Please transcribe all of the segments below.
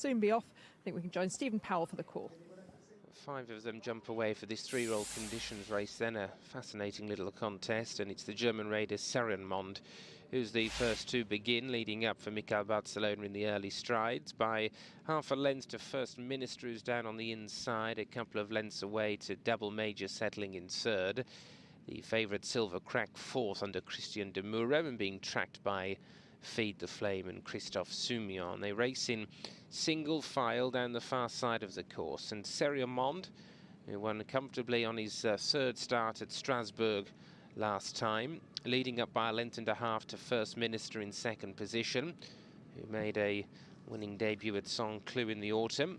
soon be off. I think we can join Stephen Powell for the call. Five of them jump away for this three-year-old conditions race then, a fascinating little contest, and it's the German raider Serienmond who's the first to begin, leading up for Mickael Barzalona in the early strides by half a length to First Minister, who's down on the inside, a couple of lengths away to Double Major settling in third. The favourite Silver Crack fourth under Christian de and being tracked by Feed the Flame and Christophe Soumillon. They race in single file down the far side of the course. And Serienmond, who won comfortably on his uh, third start at Strasbourg last time, leading up by a length and a half to First Minister in second position, who made a winning debut at Saint-Cloud in the autumn.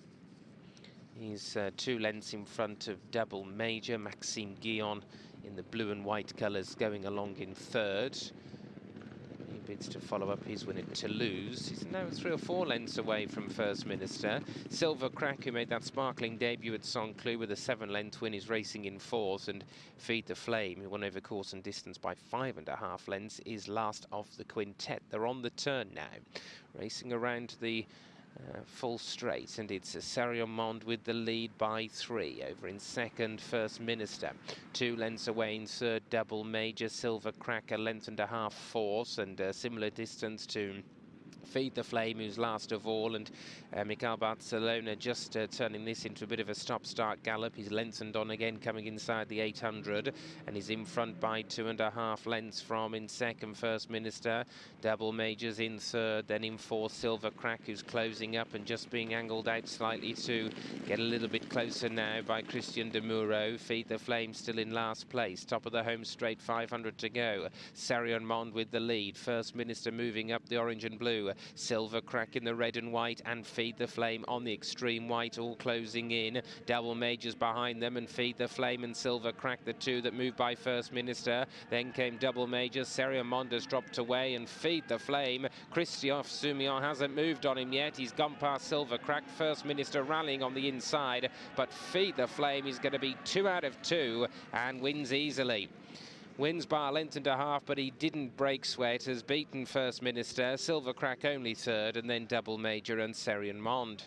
He's uh, two lengths in front of double major Maxime Guyon in the blue and white colours going along in third bids to follow up his win at Toulouse. He's now three or four lengths away from First Minister. Silver Crack, who made that sparkling debut at Saint-Cloud with a seven-length win, is racing in fourth. And Feed the Flame, who won over course and distance by five and a half lengths, is last of the quintet. They're on the turn now, racing around the uh, full straight, and it's Serienmond with the lead by three. Over in second, First Minister. Two lengths away in third, Double Major. Silver Cracker, length and a half force, and a similar distance to Feed the Flame, who's last of all, and uh, Mickael Barzalona just uh, turning this into a bit of a stop-start gallop. He's lengthened on again, coming inside the 800, and he's in front by two and a half lengths from in second, First Minister. Double Majors in third, then in fourth, Silver Crack, who's closing up and just being angled out slightly to get a little bit closer now by Cristian Demuro. Feed the Flame still in last place, top of the home straight, 500 to go. Serienmond with the lead. First Minister moving up the orange and blue. Silver crack in the red and white and Feed the Flame on the extreme white, all closing in. Double Majors behind them and Feed the Flame and Silver crack, the two that moved by First Minister. Then came Double Majors. Serienmond dropped away and Feed the Flame. Christophe Soumillon hasn't moved on him yet. He's gone past Silver crack. First Minister rallying on the inside, but Feed the Flame is going to be two out of two and wins easily wins by a length and a half, but he didn't break sweat, has beaten First Minister, Silver Crack only third, and then Double Major and Serienmond.